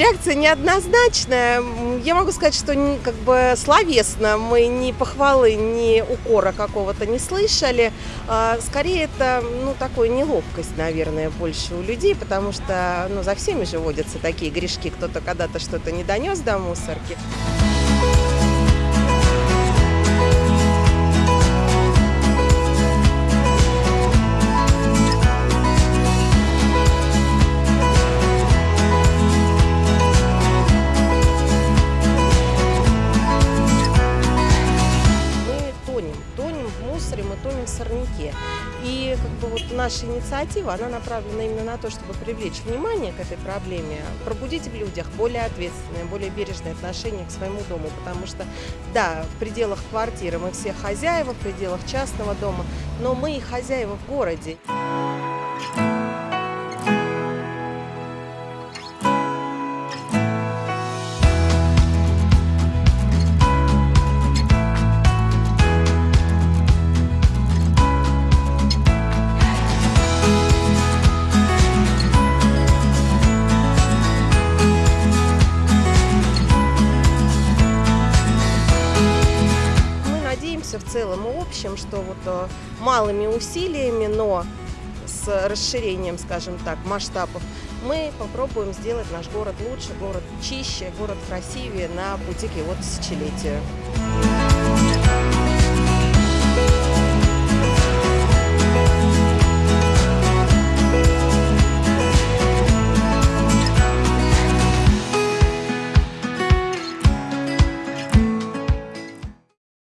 реакция неоднозначная. Я могу сказать, что как бы словесно мы ни похвалы, ни укора какого-то не слышали. А, Скорее это, ну, такой неловкость, наверное, больше у людей, потому что, ну, за всеми же водятся такие грешки. Кто-то когда-то что-то не донес до мусорки. Мы тонем в сорняке. И как бы вот наша инициатива, она направлена именно на то, чтобы привлечь внимание к этой проблеме, пробудить в людях более ответственное, более бережное отношение к своему дому, потому что, да, в пределах квартиры мы все хозяева, в пределах частного дома, но мы и хозяева в городе. Надеемся в целом и общем, что вот э, малыми усилиями, но с расширением, скажем так, масштабов, мы попробуем сделать наш город лучше, город чище, город красивее на пути к его тысячелетию.